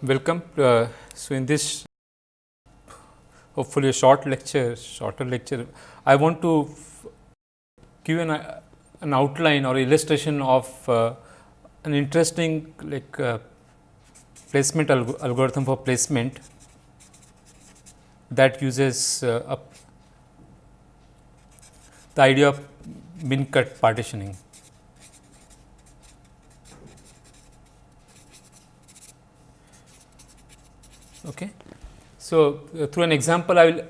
Welcome. Uh, so, in this hopefully a short lecture, shorter lecture, I want to give an, uh, an outline or illustration of uh, an interesting like uh, placement alg algorithm for placement that uses uh, the idea of min cut partitioning. Okay. So, uh, through an example I will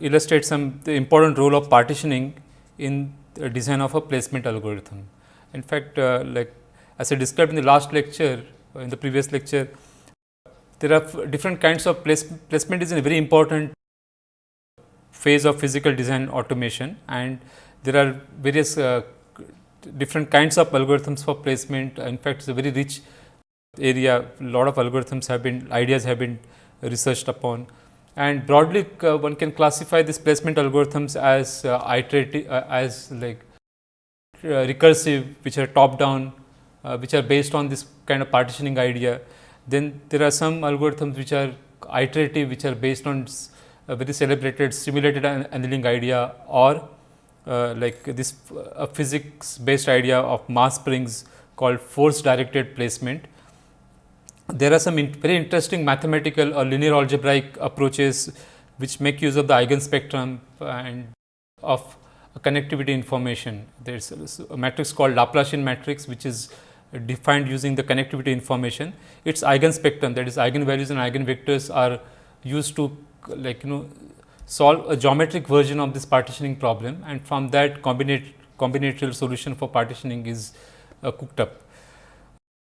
illustrate some the important role of partitioning in the design of a placement algorithm. In fact, uh, like as I described in the last lecture, uh, in the previous lecture, there are different kinds of place, placement is a very important phase of physical design automation and there are various uh, different kinds of algorithms for placement. In fact, it is a very rich area, a lot of algorithms have been, ideas have been researched upon. And broadly, uh, one can classify these placement algorithms as uh, iterative, uh, as like uh, recursive, which are top down, uh, which are based on this kind of partitioning idea. Then there are some algorithms which are iterative, which are based on a very celebrated simulated annealing idea or uh, like this uh, physics based idea of mass springs called force directed placement. There are some in very interesting mathematical or linear algebraic approaches which make use of the eigenspectrum and of connectivity information. There is a matrix called Laplacian matrix which is defined using the connectivity information. Its eigenspectrum that is eigenvalues and eigenvectors are used to like you know solve a geometric version of this partitioning problem and from that combinate combinatorial solution for partitioning is uh, cooked up.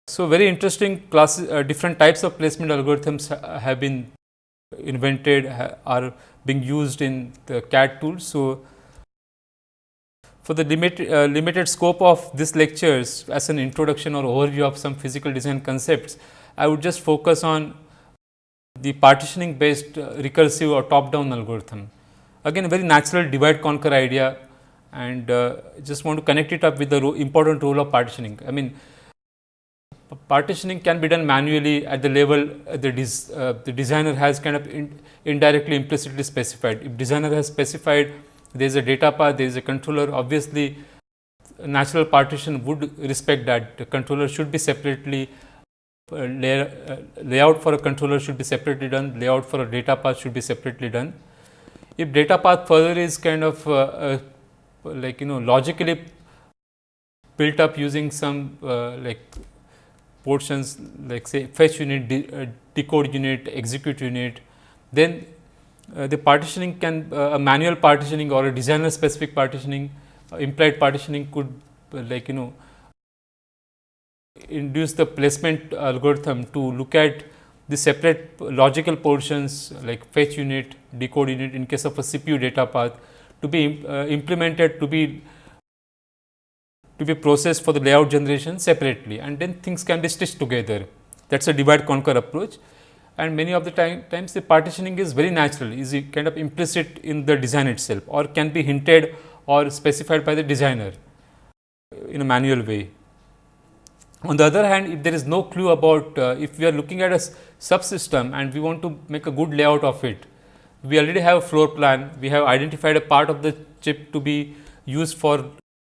So, very interesting uh, different types of placement algorithms ha have been invented ha are being used in the CAD tools. So, for the limit, uh, limited scope of this lectures as an introduction or overview of some physical design concepts, I would just focus on the partitioning based uh, recursive or top down algorithm. Again very natural divide conquer idea and uh, just want to connect it up with the ro important role of partitioning. I mean partitioning can be done manually at the level uh, the, des, uh, the designer has kind of in, indirectly implicitly specified. If designer has specified there is a data path, there is a controller obviously natural partition would respect that the controller should be separately uh, lay, uh, layout for a controller should be separately done, layout for a data path should be separately done. If data path further is kind of uh, like you know logically built up using some like portions like say fetch unit, de uh, decode unit, execute unit, then uh, the partitioning can uh, a manual partitioning or a designer specific partitioning implied partitioning could like you know induce the placement algorithm to look at the separate logical portions like fetch unit, decode unit in case of a CPU data path to be uh, implemented to be to be processed for the layout generation separately and then things can be stitched together. That is a divide conquer approach and many of the time, times the partitioning is very natural, is kind of implicit in the design itself or can be hinted or specified by the designer in a manual way. On the other hand, if there is no clue about, uh, if we are looking at a subsystem and we want to make a good layout of it, we already have a floor plan, we have identified a part of the chip to be used for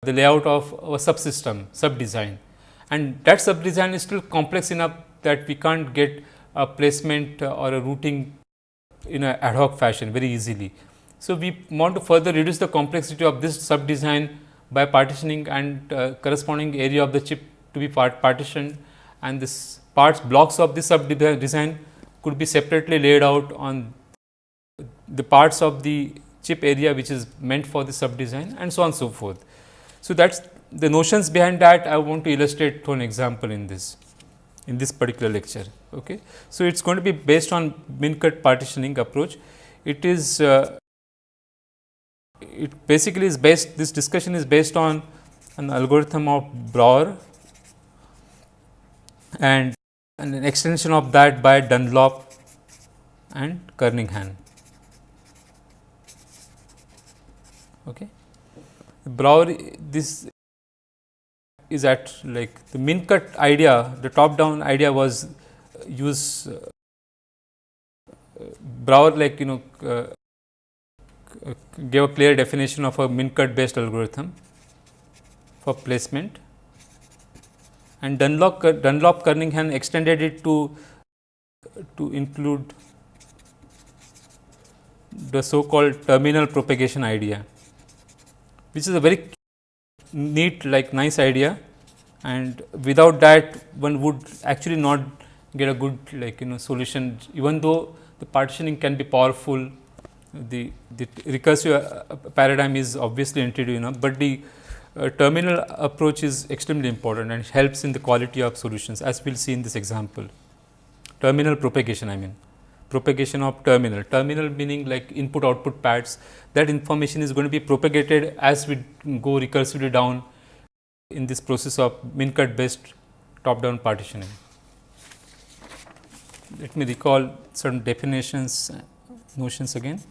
the layout of a subsystem, sub design. And that sub design is still complex enough that we can't get a placement or a routing in a ad hoc fashion very easily. So, we want to further reduce the complexity of this sub design by partitioning and uh, corresponding area of the chip to be part partitioned and this parts blocks of this sub design could be separately laid out on the parts of the chip area which is meant for the sub design and so on so forth. So, that is the notions behind that I want to illustrate through an example in this in this particular lecture. Okay. So, it is going to be based on min cut partitioning approach. It is uh, it basically is based this discussion is based on an algorithm of Breuer and an extension of that by Dunlop and Kernighan. Okay. Breuer this is at like the min cut idea the top down idea was uh, use uh, Breuer like you know uh, gave a clear definition of a min-cut based algorithm for placement. And Dunlop, uh, Dunlop Kernighan extended it to to include the so called terminal propagation idea, which is a very neat like nice idea. And without that one would actually not get a good like you know solution. Even though the partitioning can be powerful the, the recursive uh, paradigm is obviously intuitive enough, but the uh, terminal approach is extremely important and helps in the quality of solutions as we will see in this example. Terminal propagation I mean propagation of terminal, terminal meaning like input output pads that information is going to be propagated as we go recursively down in this process of min cut based top down partitioning. Let me recall certain definitions notions again.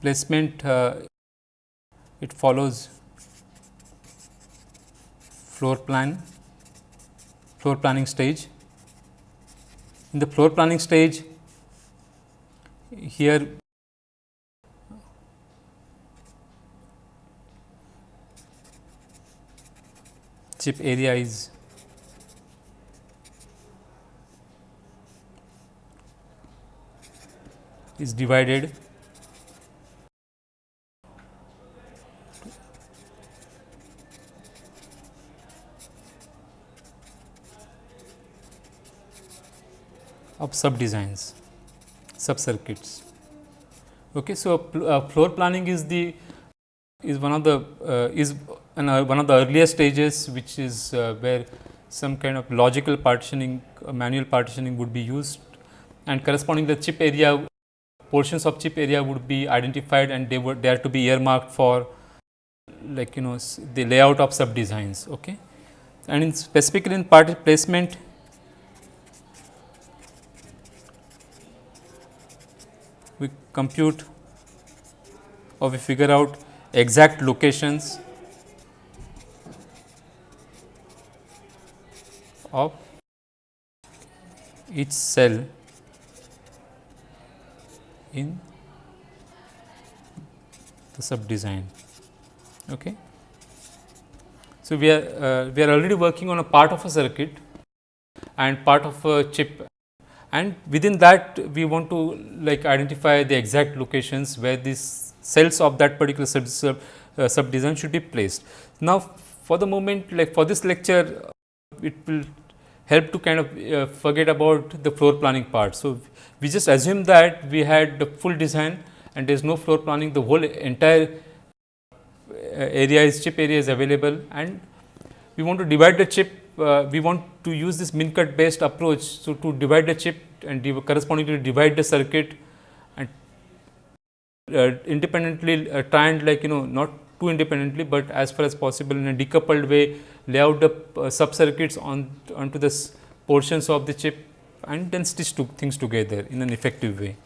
Placement uh, it follows floor plan floor planning stage. In the floor planning stage here chip area is is divided of sub designs, sub circuits. Okay, so, uh, floor planning is the is one of the uh, is an, uh, one of the earlier stages which is uh, where some kind of logical partitioning uh, manual partitioning would be used and corresponding the chip area portions of chip area would be identified and they were there to be earmarked for like you know the layout of sub designs okay and in specifically in part placement we compute or we figure out exact locations of each cell in the sub design. Okay. So, we are uh, we are already working on a part of a circuit and part of a chip and within that we want to like identify the exact locations where these cells of that particular sub, sub, uh, sub design should be placed. Now, for the moment like for this lecture it will help to kind of uh, forget about the floor planning part. So, we just assume that we had the full design and there is no floor planning the whole entire uh, area is chip area is available and we want to divide the chip uh, we want to use this min cut based approach. So, to divide the chip and correspondingly divide the circuit and uh, independently uh, try and like you know not too independently, but as far as possible in a decoupled way lay out the uh, sub circuits on onto the portions of the chip and then stitch to things together in an effective way.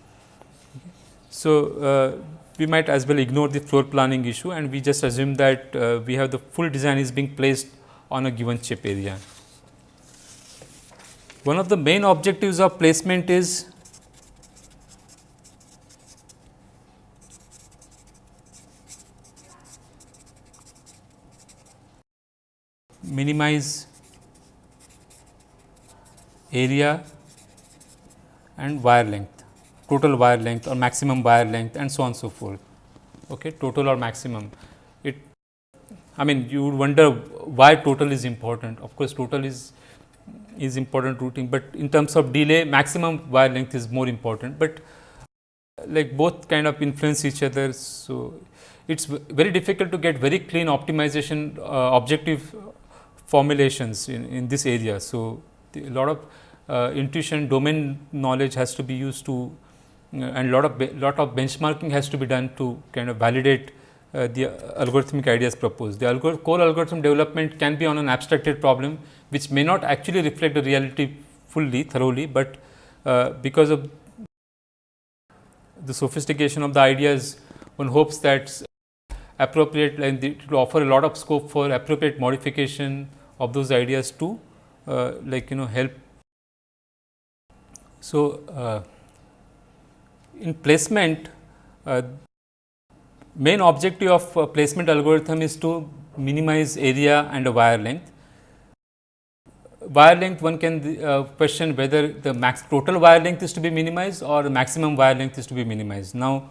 So, uh, we might as well ignore the floor planning issue and we just assume that uh, we have the full design is being placed on a given chip area. One of the main objectives of placement is minimize area and wire length, total wire length or maximum wire length and so on so forth, okay, total or maximum. I mean you would wonder why total is important. Of course, total is is important routing, but in terms of delay maximum wire length is more important, but like both kind of influence each other. So, it is very difficult to get very clean optimization uh, objective formulations in, in this area. So, a lot of uh, intuition domain knowledge has to be used to uh, and lot of lot of benchmarking has to be done to kind of validate uh, the algorithmic ideas proposed. The algor core algorithm development can be on an abstracted problem, which may not actually reflect the reality fully thoroughly, but uh, because of the sophistication of the ideas, one hopes that appropriate and it will offer a lot of scope for appropriate modification of those ideas to uh, like you know help So, uh, in placement uh, main objective of uh, placement algorithm is to minimize area and wire length. Wire length one can uh, question whether the max total wire length is to be minimized or the maximum wire length is to be minimized. Now,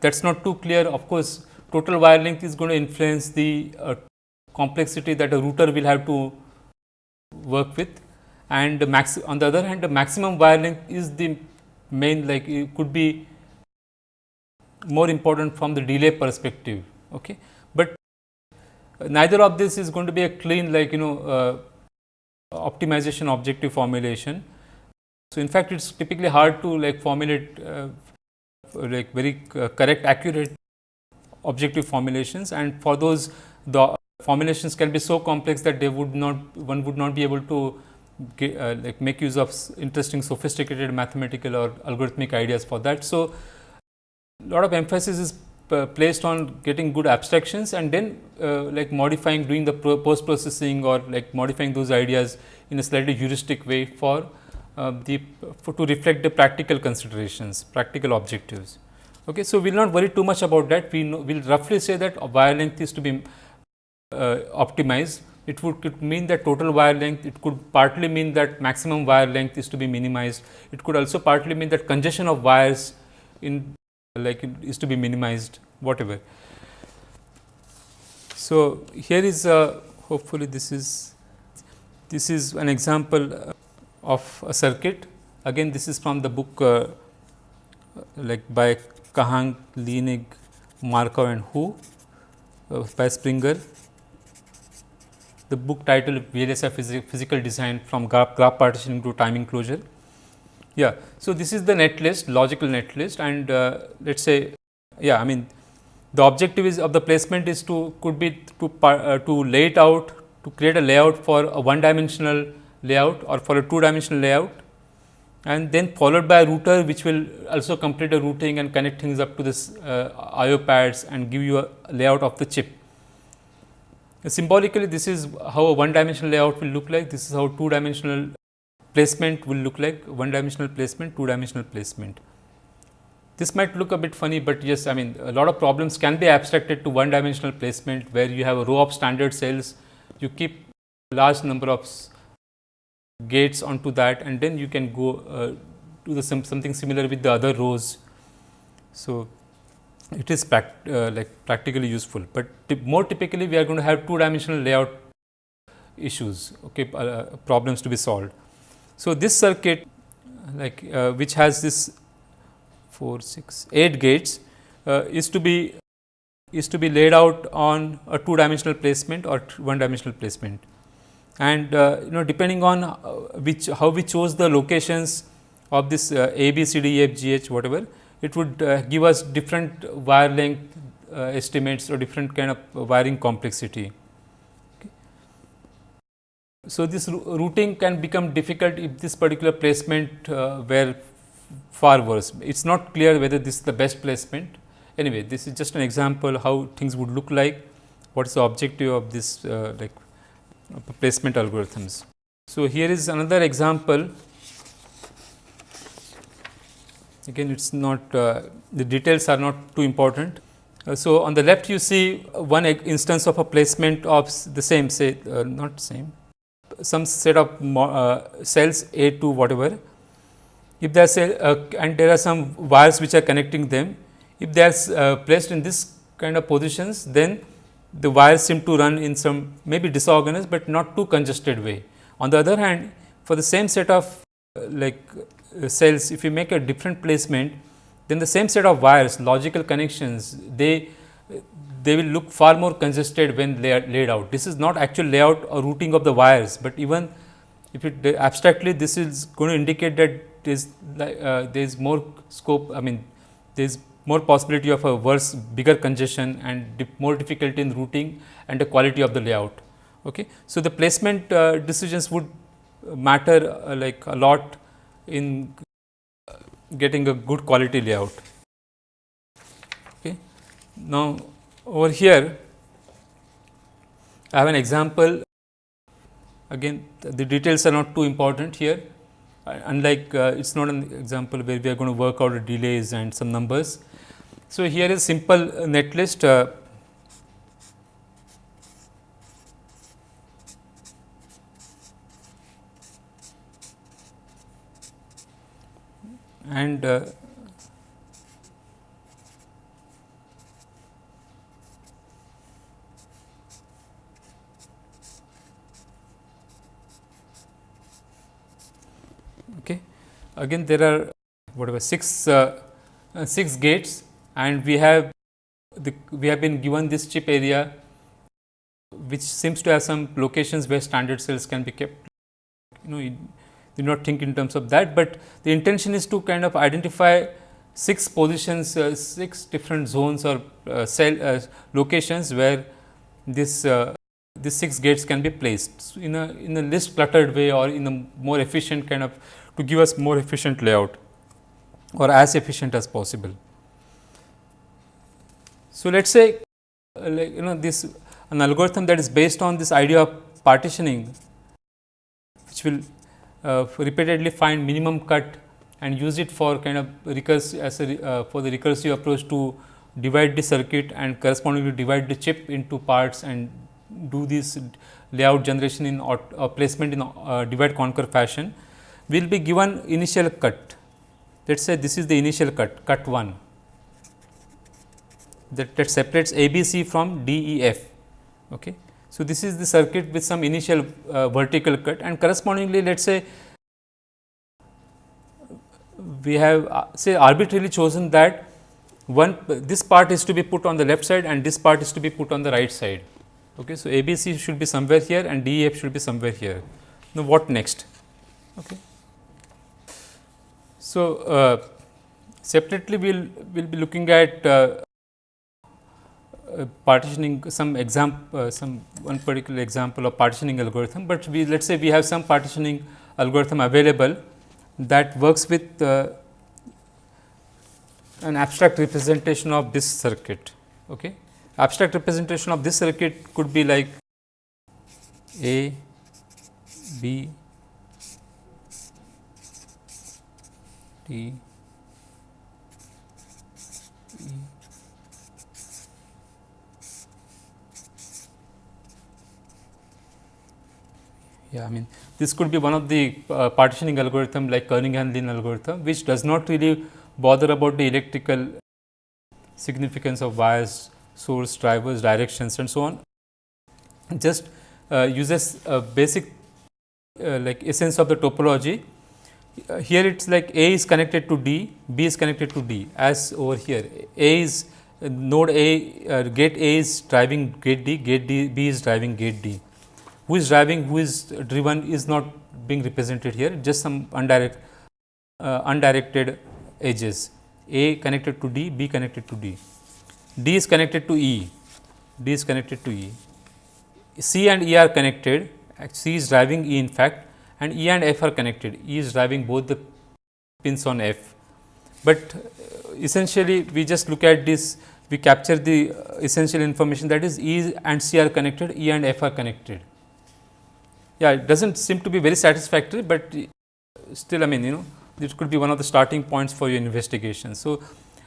that is not too clear of course, total wire length is going to influence the uh, complexity that a router will have to work with and max on the other hand the maximum wire length is the main like it could be more important from the delay perspective. Okay. But neither of this is going to be a clean like you know uh, optimization objective formulation. So, in fact, it is typically hard to like formulate uh, like very uh, correct accurate objective formulations and for those the formulations can be so complex that they would not one would not be able to get, uh, like make use of interesting sophisticated mathematical or algorithmic ideas for that. So, lot of emphasis is placed on getting good abstractions and then uh, like modifying doing the post processing or like modifying those ideas in a slightly heuristic way for uh, the for to reflect the practical considerations practical objectives. Okay. So, we will not worry too much about that we will roughly say that wire length is to be uh, optimized it would could mean that total wire length it could partly mean that maximum wire length is to be minimized it could also partly mean that congestion of wires in like it is to be minimized whatever. So, here is a hopefully this is this is an example uh, of a circuit again this is from the book uh, like by Kahng, Lienig, Markov and Hu uh, by Springer. The book title VLSI physical design from graph, graph partitioning to timing closure. Yeah. So, this is the net list logical net list and uh, let us say yeah I mean the objective is of the placement is to could be to uh, to lay it out to create a layout for a one dimensional layout or for a two dimensional layout and then followed by a router which will also complete a routing and connect things up to this uh, IO pads and give you a layout of the chip. Symbolically this is how a one dimensional layout will look like, this is how two dimensional placement will look like one dimensional placement, two dimensional placement. This might look a bit funny, but yes I mean a lot of problems can be abstracted to one dimensional placement where you have a row of standard cells, you keep large number of gates onto that and then you can go uh, do the some, something similar with the other rows. So, it is pract, uh, like practically useful, but more typically we are going to have two dimensional layout issues okay, uh, problems to be solved. So, this circuit like uh, which has this 4 6 8 gates uh, is to be is to be laid out on a two dimensional placement or one dimensional placement. And uh, you know depending on uh, which how we chose the locations of this uh, A, B, C, D, E, F, G, H whatever it would uh, give us different wire length estimates or different kind of wiring complexity. So, this routing can become difficult if this particular placement uh, were far worse. It is not clear whether this is the best placement. Anyway, this is just an example how things would look like, what is the objective of this uh, like placement algorithms. So, here is another example again it is not uh, the details are not too important. Uh, so, on the left you see one instance of a placement of the same say uh, not same some set of uh, cells A to whatever. If they are uh, and there are some wires which are connecting them, if they are uh, placed in this kind of positions, then the wires seem to run in some maybe disorganized, but not too congested way. On the other hand, for the same set of uh, like cells, if you make a different placement, then the same set of wires, logical connections, they they will look far more congested when they are laid out. This is not actual layout or routing of the wires, but even if it abstractly this is going to indicate that is uh, there is more scope I mean there is more possibility of a worse bigger congestion and more difficulty in routing and the quality of the layout. Okay. So, the placement uh, decisions would matter uh, like a lot in getting a good quality layout. Okay. Now, over here I have an example again the details are not too important here. uh, unlike uh, it is not an example where we are going to work out delays and some numbers. So, here is simple netlist uh, and uh, okay. Again there are whatever 6 uh, uh, 6 gates and we have the we have been given this chip area which seems to have some locations where standard cells can be kept. You know you do not think in terms of that, but the intention is to kind of identify six positions, uh, six different zones or uh, cell uh, locations where this uh, these six gates can be placed. In a in a less cluttered way or in a more efficient kind of to give us more efficient layout or as efficient as possible. So, let us say uh, like you know this an algorithm that is based on this idea of partitioning which will uh, repeatedly find minimum cut and use it for kind of recursive as a uh, for the recursive approach to divide the circuit and correspondingly divide the chip into parts and do this layout generation in or uh, placement in uh, divide conquer fashion will be given initial cut. Let us say this is the initial cut, cut 1 that, that separates A B C from D E F. Okay. So, this is the circuit with some initial uh, vertical cut and correspondingly let us say we have uh, say arbitrarily chosen that one this part is to be put on the left side and this part is to be put on the right side. Okay. So, ABC should be somewhere here and DEF should be somewhere here. Now, what next? Okay. So, uh, separately we will will be looking at uh, uh, partitioning some example uh, some one particular example of partitioning algorithm, but we let us say we have some partitioning algorithm available that works with uh, an abstract representation of this circuit. Okay. Abstract representation of this circuit could be like A, B, D, Yeah, I mean this could be one of the uh, partitioning algorithm like Kernighan-Lin algorithm, which does not really bother about the electrical significance of wires, source, drivers, directions and so on. Just uh, uses a basic uh, like essence of the topology. Here it is like A is connected to D, B is connected to D as over here. A is node A, uh, gate A is driving gate D, gate D, B is driving gate D who is driving, who is driven is not being represented here, just some undirect, uh, undirected edges. A connected to D, B connected to D. D is connected to E, D is connected to E. C and E are connected, C is driving E in fact and E and F are connected, E is driving both the pins on F. But uh, essentially we just look at this, we capture the uh, essential information that is E and C are connected, E and F are connected yeah it does not seem to be very satisfactory, but still I mean you know this could be one of the starting points for your investigation. So,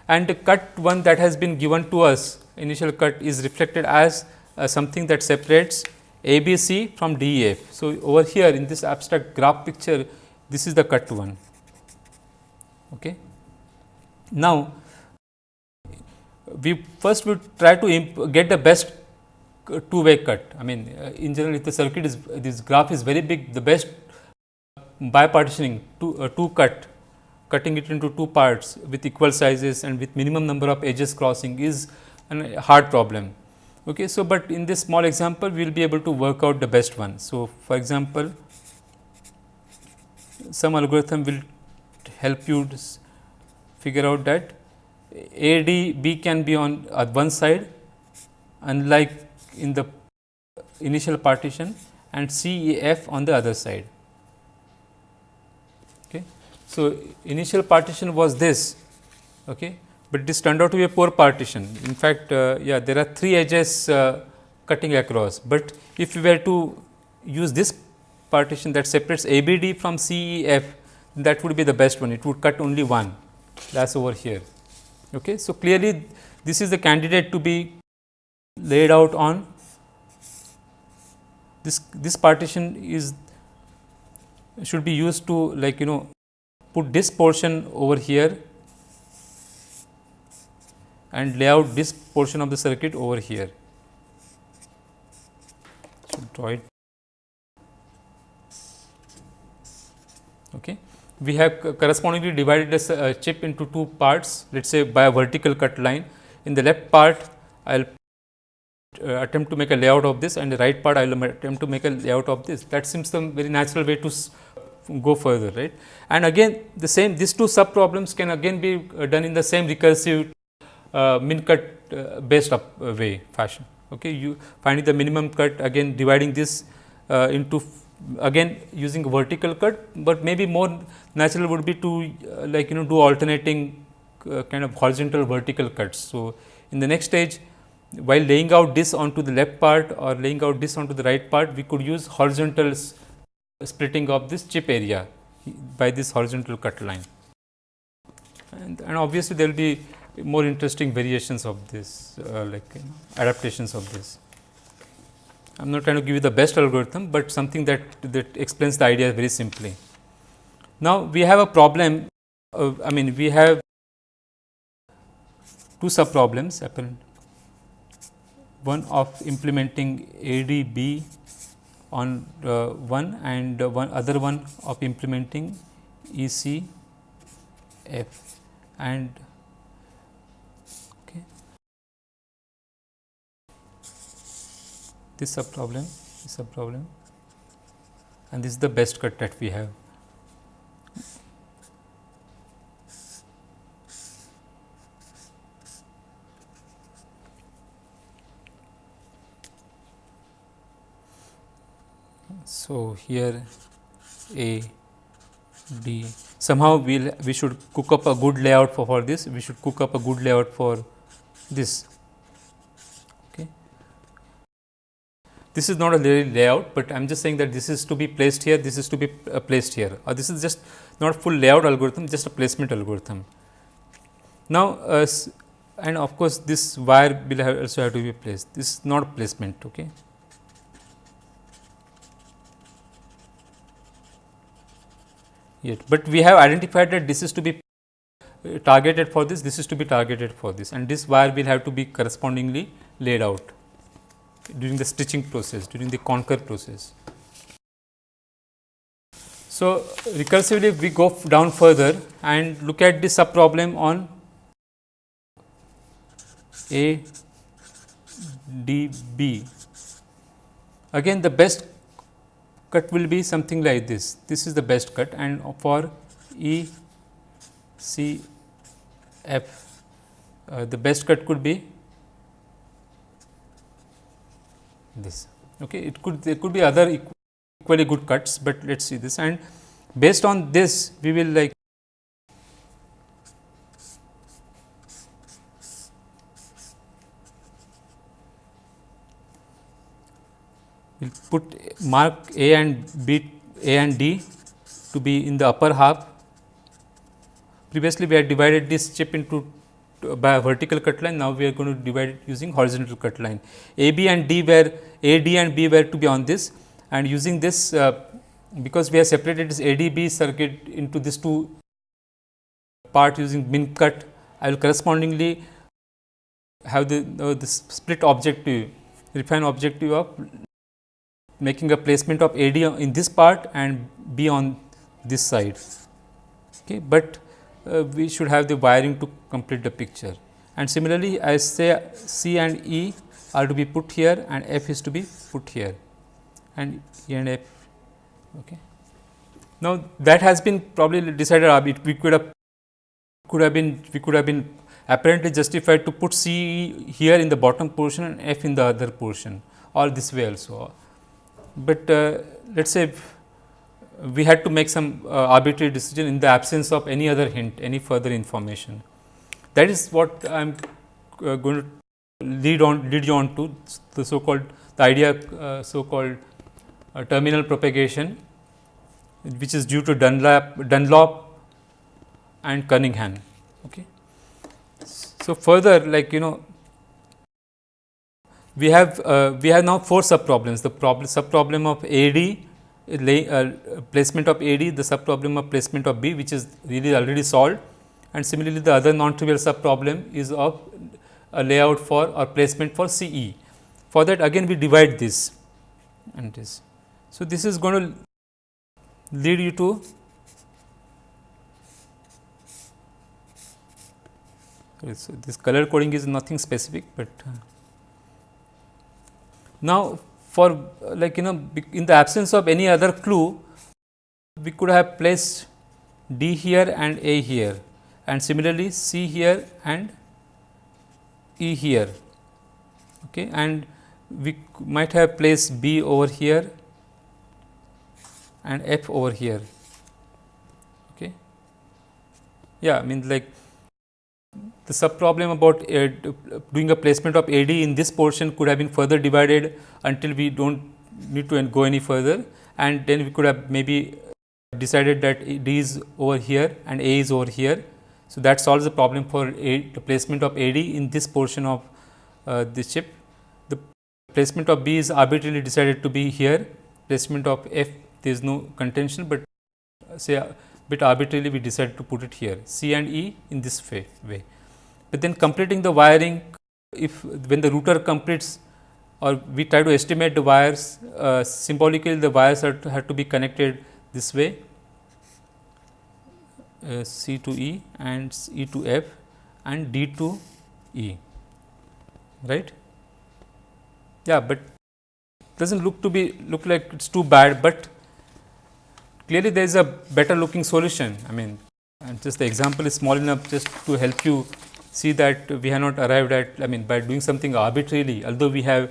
and the cut one that has been given to us initial cut is reflected as uh, something that separates A B C from D E F. So, over here in this abstract graph picture this is the cut one. Okay. Now, we first would try to get the best two way cut. I mean uh, in general if the circuit is this graph is very big the best bipartitioning two, uh, two cut cutting it into two parts with equal sizes and with minimum number of edges crossing is a hard problem. Okay. So, but in this small example we will be able to work out the best one. So, for example, some algorithm will help you figure out that A D B can be on uh, one side unlike in the initial partition and C E F on the other side. Okay. So, initial partition was this, okay, but this turned out to be a poor partition. In fact, uh, yeah, there are three edges uh, cutting across, but if we were to use this partition that separates A B D from C E F, that would be the best one, it would cut only one that is over here. Okay. So, clearly this is the candidate to be laid out on this this partition is should be used to like you know put this portion over here and lay out this portion of the circuit over here. Should draw it. Okay. We have correspondingly divided this uh, chip into two parts let us say by a vertical cut line. In the left part I will uh, attempt to make a layout of this and the right part I will attempt to make a layout of this. That seems some very natural way to go further right. And again the same these two sub problems can again be uh, done in the same recursive uh, min cut uh, based up uh, way fashion. Okay. You finding the minimum cut again dividing this uh, into again using vertical cut, but maybe more natural would be to uh, like you know do alternating kind of horizontal vertical cuts. So, in the next stage while laying out this onto the left part or laying out this onto the right part, we could use horizontal splitting of this chip area by this horizontal cut line. And, and obviously, there will be more interesting variations of this uh, like you know, adaptations of this. I am not trying to give you the best algorithm, but something that that explains the idea very simply. Now, we have a problem uh, I mean we have two sub problems apparent one of implementing ADB on uh, one and one other one of implementing ECF and this sub problem, this sub problem and this is the best cut that we have. So, here A D somehow we will we should cook up a good layout for, for this. We should cook up a good layout for this This is not a layout, but I am just saying that this is to be placed here, this is to be uh, placed here or this is just not full layout algorithm, just a placement algorithm. Now, uh, and of course, this wire will have also have to be placed, this is not placement. Okay. Yet, but we have identified that this is to be uh, targeted for this, this is to be targeted for this and this wire will have to be correspondingly laid out during the stitching process, during the conquer process. So, recursively we go down further and look at the sub problem on A D B. Again the best cut will be something like this. This is the best cut and for E C F uh, the best cut could be this. Okay. It could there could be other equally good cuts, but let us see this and based on this we will like we will put mark A and B A and D to be in the upper half. Previously, we had divided this chip into by a vertical cut line. Now, we are going to divide it using horizontal cut line. A, B and D were A, D and B were to be on this and using this uh, because we have separated this ADB circuit into these two part using min cut, I will correspondingly have the, uh, the split objective, refine objective of making a placement of AD in this part and B on this side. Okay, but we should have the wiring to complete the picture. And similarly, I say C and E are to be put here and F is to be put here and E and F. Okay. Now, that has been probably decided uh, we could have could have been we could have been apparently justified to put C here in the bottom portion and F in the other portion or this way also. But uh, let us say we had to make some uh, arbitrary decision in the absence of any other hint, any further information. That is what I am uh, going to lead on lead you on to the so called the idea uh, so called terminal propagation which is due to Dunlap, Dunlop and Kernighan. Okay. So, further like you know we have uh, we have now four sub problems the problem sub problem of AD lay, uh, placement of AD the sub problem of placement of B which is really already solved and similarly the other non trivial sub problem is of a layout for or placement for CE. For that again we divide this and this. So, this is going to lead you to so this color coding is nothing specific, but uh, now for uh, like you know in the absence of any other clue we could have placed D here and A here and similarly C here and E here okay and we might have placed B over here and F over here. Okay. Yeah, I mean like the sub problem about uh, doing a placement of AD in this portion could have been further divided until we do not need to go any further and then we could have maybe decided that D is over here and A is over here. So, that solves the problem for a, the placement of AD in this portion of uh, this chip. The placement of B is arbitrarily decided to be here, placement of F there is no contention, but uh, say a bit arbitrarily we decide to put it here C and E in this way. But then completing the wiring if when the router completes or we try to estimate the wires uh, symbolically the wires are to, have to be connected this way uh, C to E and E to F and D to E right. Yeah, but does not look to be look like it is too bad, but clearly there is a better looking solution. I mean and just the example is small enough just to help you see that we have not arrived at I mean by doing something arbitrarily although we have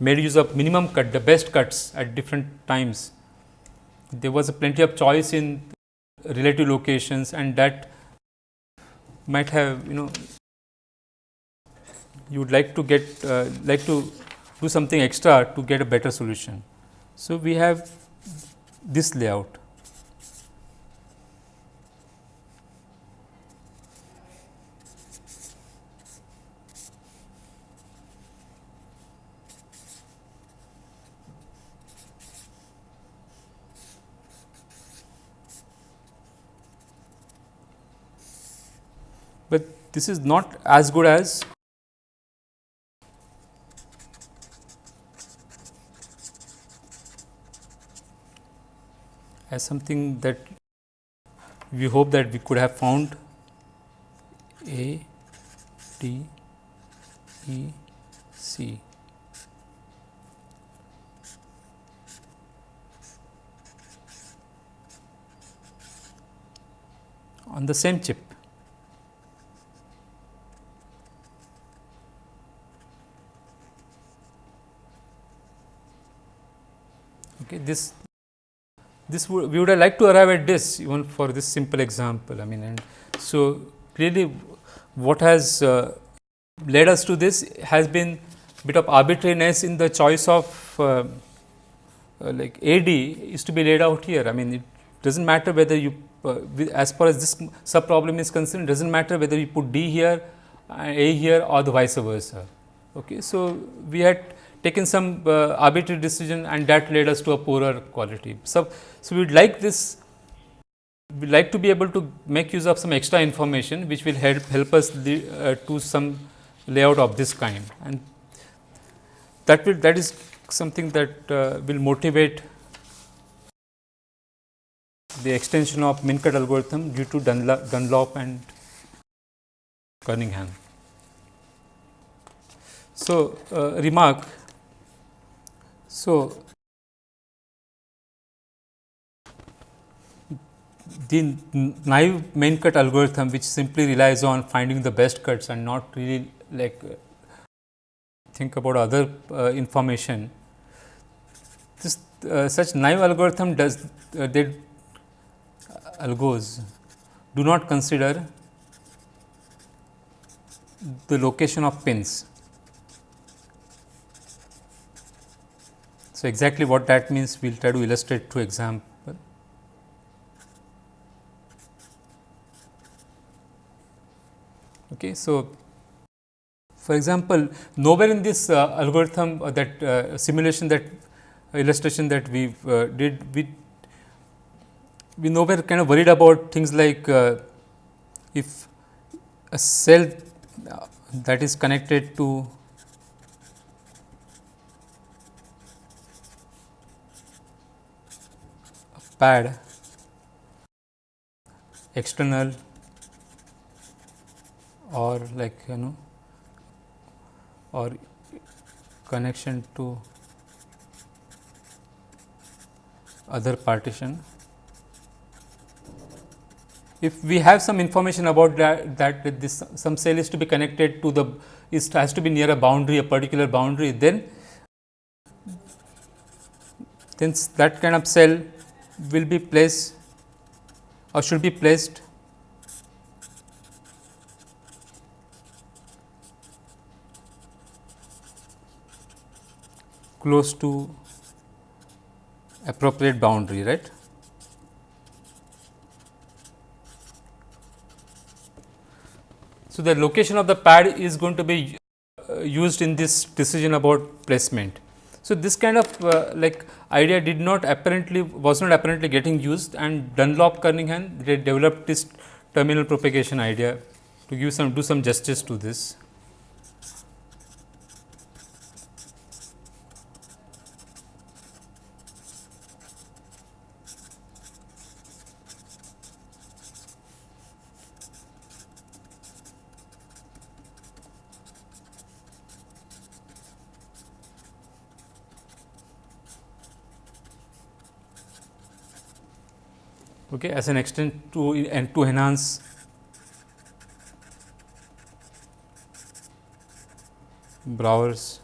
made use of minimum cut the best cuts at different times. There was plenty of choice in relative locations and that might have you know you would like to get uh, like to do something extra to get a better solution. So, we have this layout but this is not as good as as something that we hope that we could have found A D E C. on the same chip. Okay, this this would we would have liked to arrive at this even for this simple example. I mean, and so clearly, what has uh, led us to this has been bit of arbitrariness in the choice of uh, uh, like AD is to be laid out here. I mean, it does not matter whether you uh, as far as this sub problem is concerned, does not matter whether you put D here, A here or the vice versa. Okay. So, we had taken some uh, arbitrary decision and that led us to a poorer quality. So, so we would like this we like to be able to make use of some extra information which will help help us uh, to some layout of this kind and that will that is something that uh, will motivate the extension of min cut algorithm due to Dunlop, Dunlop and Kernighan. So, uh, remark so, the naive min cut algorithm which simply relies on finding the best cuts and not really like think about other uh, information. This uh, such naive algorithm does uh, they algos do not consider the location of pins. So, exactly what that means we will try to illustrate through example. Okay, so, for example, nowhere in this uh, algorithm uh, that uh, simulation that uh, illustration that we uh, did, we we nowhere kind of worried about things like uh, if a cell that is connected to pad external or like you know or connection to other partition. If we have some information about that, that this some cell is to be connected to the is has to be near a boundary a particular boundary then then that kind of cell will be placed or should be placed close to appropriate boundary right. So, the location of the pad is going to be uh, used in this decision about placement. So, this kind of uh, like idea did not apparently was not apparently getting used and Dunlop Kernighan they developed this terminal propagation idea to give some do some justice to this. Okay, as an extent to and to enhance Breuer's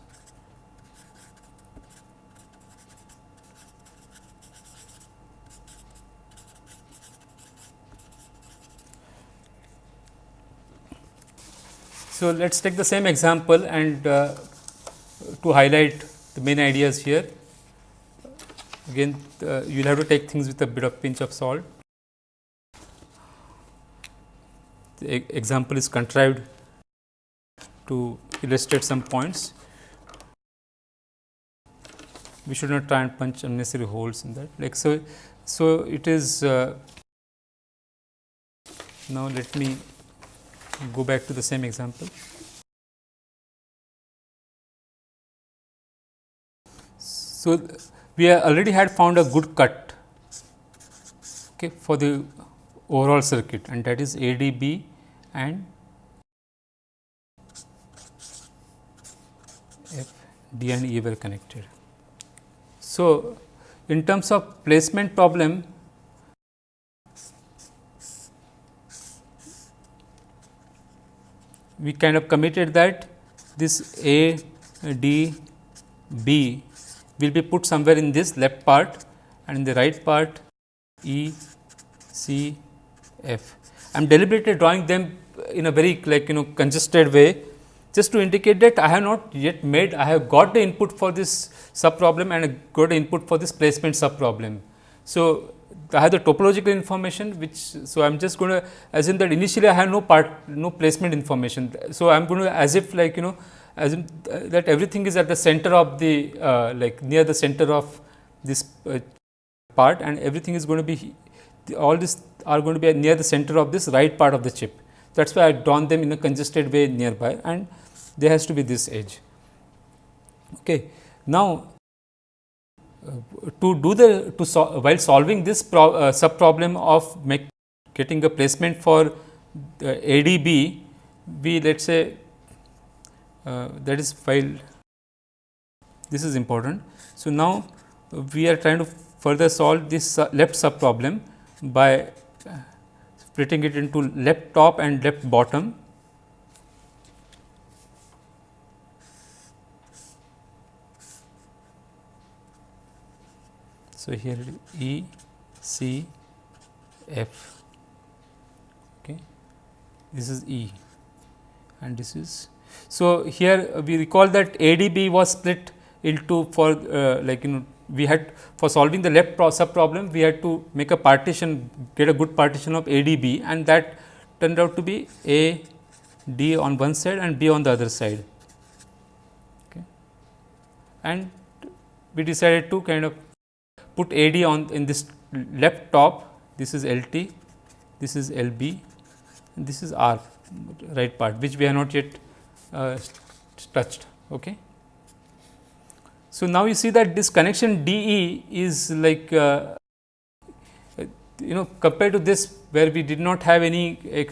So, let us take the same example and uh, to highlight the main ideas here. Again uh, you will have to take things with a bit of pinch of salt. The example is contrived to illustrate some points. We should not try and punch unnecessary holes in that. Like so, so it is. Uh, now let me go back to the same example. So we already had found a good cut okay, for the overall circuit and that is ADB and F D and E were connected. So, in terms of placement problem we kind of committed that this A D B will be put somewhere in this left part and in the right part E C F. I am deliberately drawing them in a very like you know congested way just to indicate that I have not yet made I have got the input for this sub problem and got the input for this placement sub problem. So, I have the topological information which so I am just going to assume that initially I have no part no placement information. So, I am going to as if like you know as assume that everything is at the center of the uh, like near the center of this uh, part and everything is going to be all this are going to be near the center of this right part of the chip. That is why I drawn them in a congested way nearby and there has to be this edge. Okay. Now, uh, to do the to sol while solving this pro, uh, sub problem of make getting a placement for ADB, we let us say uh, that is file this is important. So, now we are trying to further solve this left sub problem by splitting it into left top and left bottom. So, here E C F okay. this is E and this is. So, here we recall that ADB was split into for uh, like you know we had for solving the left sub problem we had to make a partition get a good partition of ADB and that turned out to be A D on one side and B on the other side. Okay. And we decided to kind of put AD on in this left top, this is LT, this is LB, and this is R right part, which we have not yet uh, touched. Okay. So, now you see that this connection DE is like uh, you know compared to this where we did not have any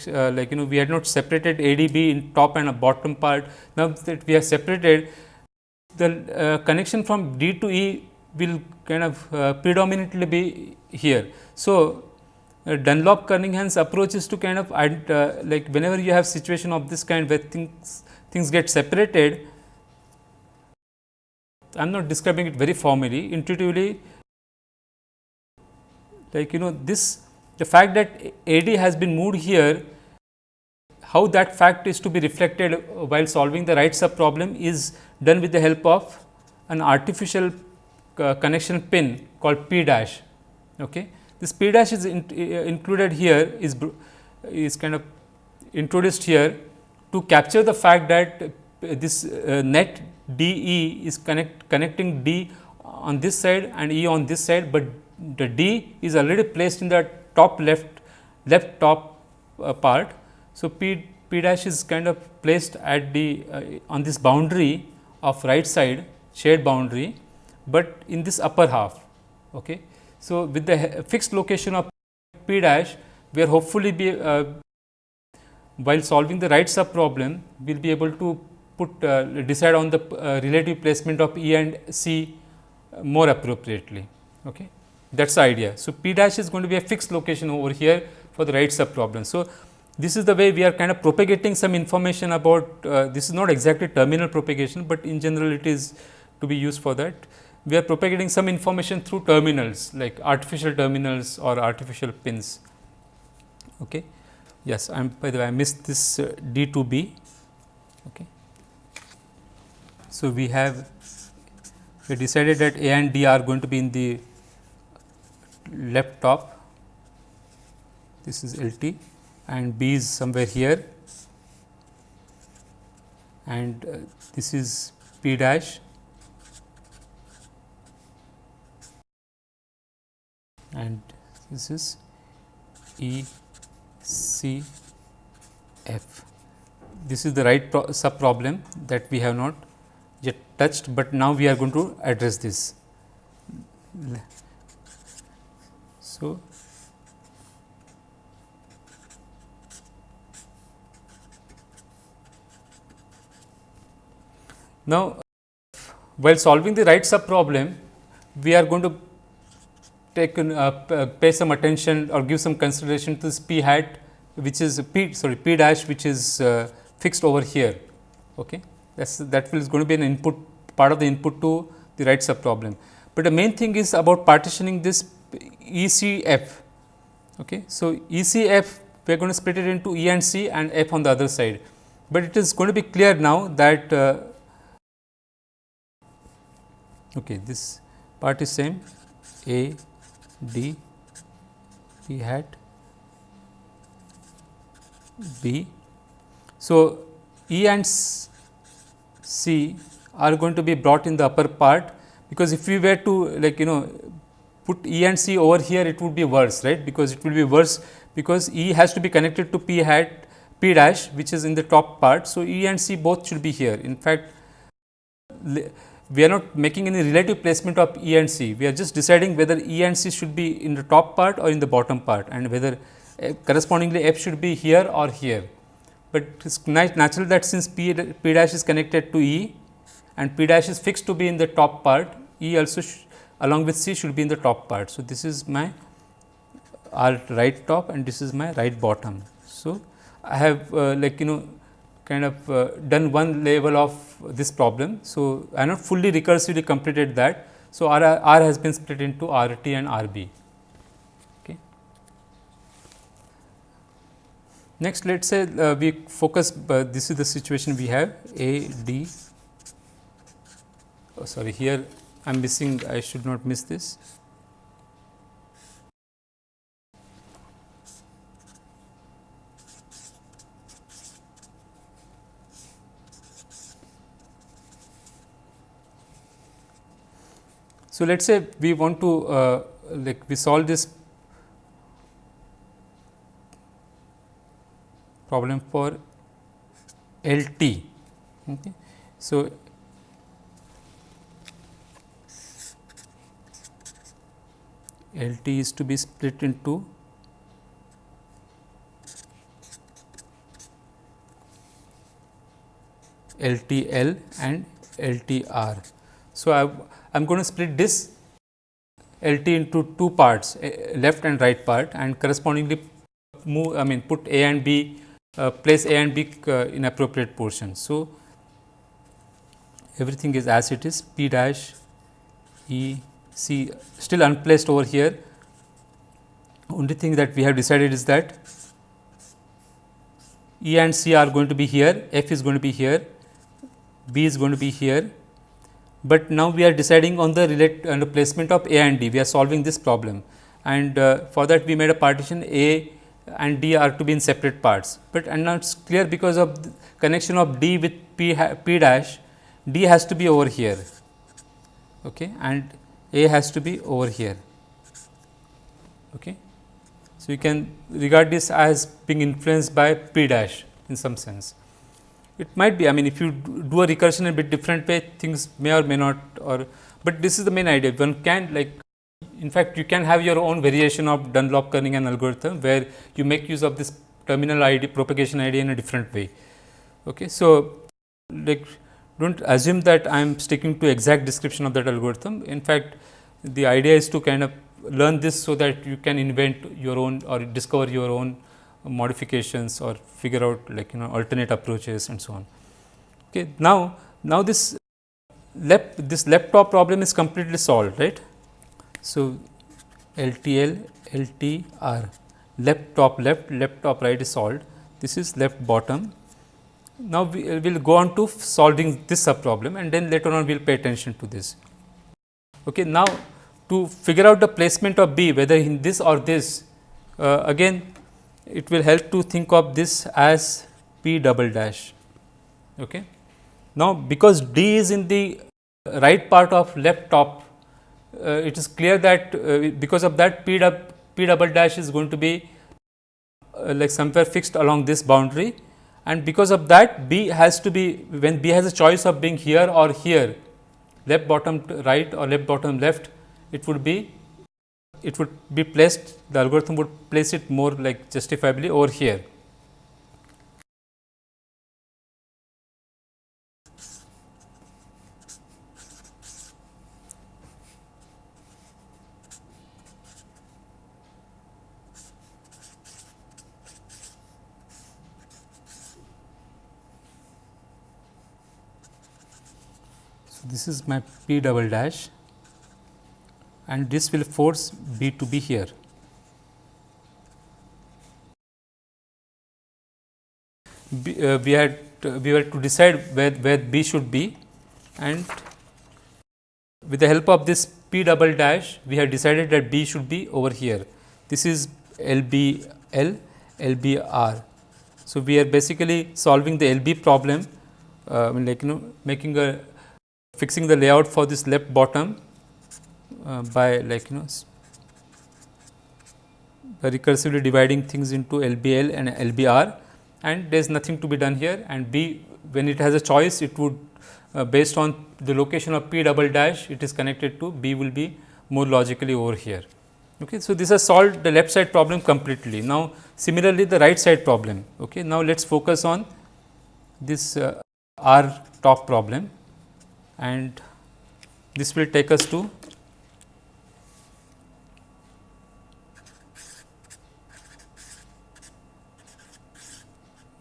uh, like you know we had not separated ADB in top and a bottom part. Now, that we have separated the uh, connection from D to E will kind of uh, predominantly be here. So, uh, Dunlop Kernighan's approach is to kind of uh, like whenever you have situation of this kind where things things get separated I am not describing it very formally intuitively like you know this the fact that AD has been moved here how that fact is to be reflected while solving the right sub problem is done with the help of an artificial uh, connection pin called P dash. Okay. This P dash is in, uh, included here is is kind of introduced here to capture the fact that this uh, net D E is connect connecting D on this side and E on this side, but the D is already placed in the top left left top uh, part. So, P P dash is kind of placed at the uh, on this boundary of right side shared boundary, but in this upper half. Okay. So, with the fixed location of P dash, we are hopefully be uh, while solving the right sub problem, we will be able to put uh, decide on the uh, relative placement of E and C more appropriately. Okay. That is the idea. So, P dash is going to be a fixed location over here for the right sub problem. So, this is the way we are kind of propagating some information about uh, this is not exactly terminal propagation, but in general it is to be used for that. We are propagating some information through terminals like artificial terminals or artificial pins. Okay. Yes, I am by the way I missed this uh, D to B. Okay. So, we have we decided that A and D are going to be in the left top, this is L t and B is somewhere here. And uh, this is P dash. And this is E C F. This is the right sub problem that we have not touched, but now we are going to address this. So, now while solving the right sub problem, we are going to take uh, pay some attention or give some consideration to this p hat which is p sorry p dash which is uh, fixed over here. Okay that's that is going to be an input part of the input to the right sub problem. But the main thing is about partitioning this ECF. Okay. So, ECF we are going to split it into E and C and F on the other side, but it is going to be clear now that uh, okay, this part is same A D P hat B. So, E and C are going to be brought in the upper part because if we were to like you know put E and C over here it would be worse right? Because it will be worse because E has to be connected to P hat P dash which is in the top part. So, E and C both should be here. In fact we are not making any relative placement of E and C. We are just deciding whether E and C should be in the top part or in the bottom part and whether uh, correspondingly F should be here or here. But it is natural that since P, P dash is connected to E and P dash is fixed to be in the top part, E also along with C should be in the top part. So, this is my R right top and this is my right bottom. So, I have uh, like you know kind of uh, done one level of this problem. So, I have not fully recursively completed that. So, R, R has been split into R t and R b. Next, let us say uh, we focus uh, this is the situation we have A D oh, sorry here I am missing I should not miss this. So, let us say we want to uh, like we solve this problem for L t. Okay. So, L t is to be split into L T L and L T R. So, I am going to split this L T into two parts left and right part and correspondingly move I mean put A and B uh, place A and B uh, in appropriate portions. So, everything is as it is P dash E C still unplaced over here. Only thing that we have decided is that E and C are going to be here, F is going to be here, B is going to be here, but now we are deciding on the relate on the placement of A and D. We are solving this problem. And uh, for that we made a partition A and D are to be in separate parts, but and now it is clear because of the connection of D with P, P dash, D has to be over here. Okay, and A has to be over here. Okay. So, you can regard this as being influenced by P dash in some sense. It might be I mean if you do a recursion in a bit different way things may or may not or, but this is the main idea one can like in fact, you can have your own variation of Dunlop Kernighan algorithm, where you make use of this terminal ID propagation ID in a different way. Okay. So, like do not assume that I am sticking to exact description of that algorithm. In fact, the idea is to kind of learn this so that you can invent your own or discover your own modifications or figure out like you know alternate approaches and so on. Okay. Now, now this lep this laptop problem is completely solved right. So, LTL, LTR left top left, left top right is solved. This is left bottom. Now, we will go on to solving this sub problem and then later on we will pay attention to this. Okay. Now, to figure out the placement of B whether in this or this uh, again it will help to think of this as P double dash. Okay. Now, because D is in the right part of left top uh, it is clear that uh, because of that p, p double dash is going to be uh, like somewhere fixed along this boundary and because of that b has to be when b has a choice of being here or here left bottom right or left bottom left it would be it would be placed the algorithm would place it more like justifiably over here this is my p double dash and this will force b to be here. B, uh, we had uh, we were to decide where, where b should be and with the help of this p double dash we have decided that b should be over here. This is LB L, So, we are basically solving the LB problem uh, like you know making a fixing the layout for this left bottom uh, by like you know by recursively dividing things into LBL and LBR and there is nothing to be done here and B when it has a choice it would uh, based on the location of P double dash it is connected to B will be more logically over here. Okay. So, this has solved the left side problem completely. Now, similarly the right side problem. Okay. Now, let us focus on this uh, R top problem and this will take us to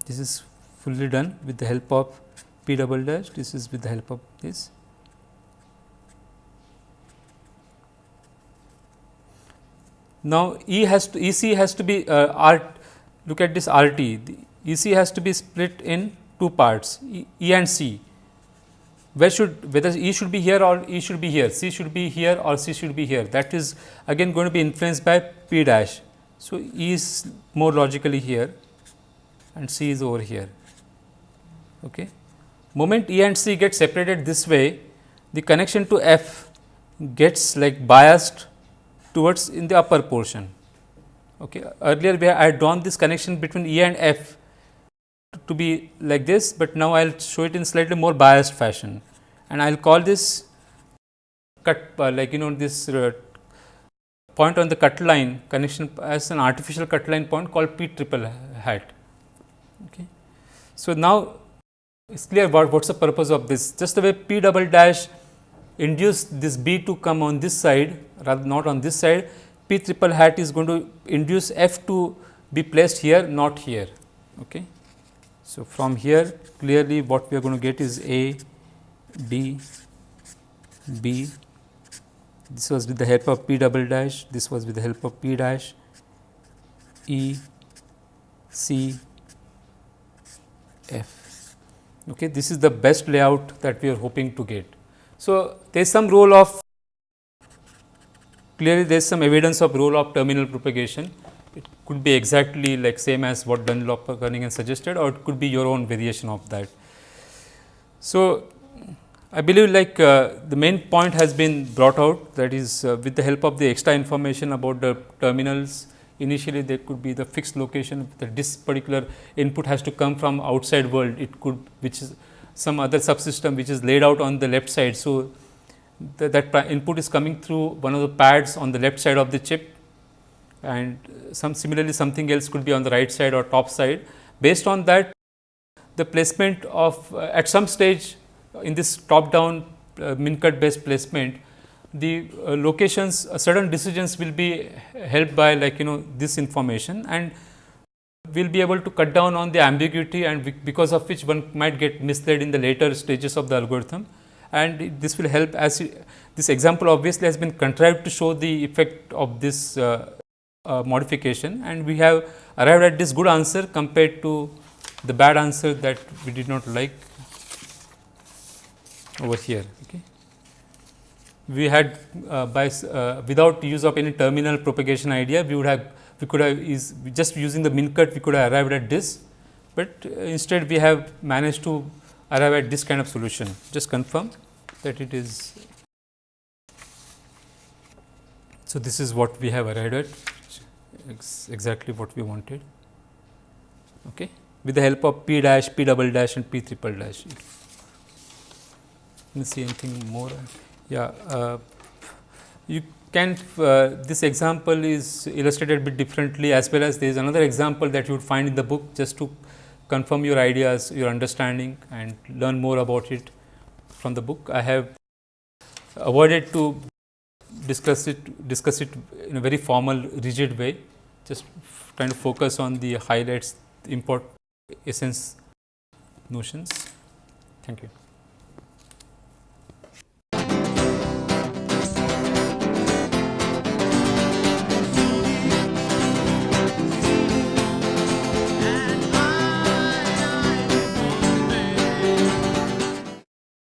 this is fully done with the help of p double dash. This is with the help of this. Now e has to ec has to be uh, r look at this rt ec has to be split in two parts e, e and c where should whether E should be here or E should be here, C should be here or C should be here that is again going to be influenced by P dash. So, E is more logically here and C is over here. Okay. Moment E and C get separated this way the connection to F gets like biased towards in the upper portion. Okay. Earlier we I had drawn this connection between E and F to be like this, but now I will show it in slightly more biased fashion and I will call this cut uh, like you know this uh, point on the cut line connection as an artificial cut line point called P triple hat. Okay. So, now it is clear what is the purpose of this just the way P double dash induce this B to come on this side rather not on this side P triple hat is going to induce F to be placed here not here. Okay. So, from here clearly what we are going to get is A, D, B, this was with the help of P double dash, this was with the help of P dash, E, C, F. Okay. This is the best layout that we are hoping to get. So, there is some role of clearly there is some evidence of role of terminal propagation. It could be exactly like same as what Dunlop Kernighan suggested or it could be your own variation of that. So, I believe like uh, the main point has been brought out that is uh, with the help of the extra information about the terminals initially there could be the fixed location that this particular input has to come from outside world it could which is some other subsystem which is laid out on the left side. So, that input is coming through one of the pads on the left side of the chip and some similarly something else could be on the right side or top side. Based on that the placement of uh, at some stage in this top down uh, min cut based placement the uh, locations uh, certain decisions will be helped by like you know this information and we will be able to cut down on the ambiguity and because of which one might get misled in the later stages of the algorithm and this will help as this example obviously has been contrived to show the effect of this uh, uh, modification and we have arrived at this good answer compared to the bad answer that we did not like over here. Okay. We had uh, by uh, without use of any terminal propagation idea, we would have we could have is just using the min cut we could have arrived at this, but uh, instead we have managed to arrive at this kind of solution. Just confirm that it is. So, this is what we have arrived at ex exactly what we wanted okay, with the help of p dash, p double dash and p triple dash me see anything more. Yeah, uh, you can uh, this example is illustrated bit differently as well as there is another example that you would find in the book just to confirm your ideas, your understanding and learn more about it from the book. I have avoided to discuss it discuss it in a very formal rigid way, just trying to focus on the highlights, import essence notions. Thank you.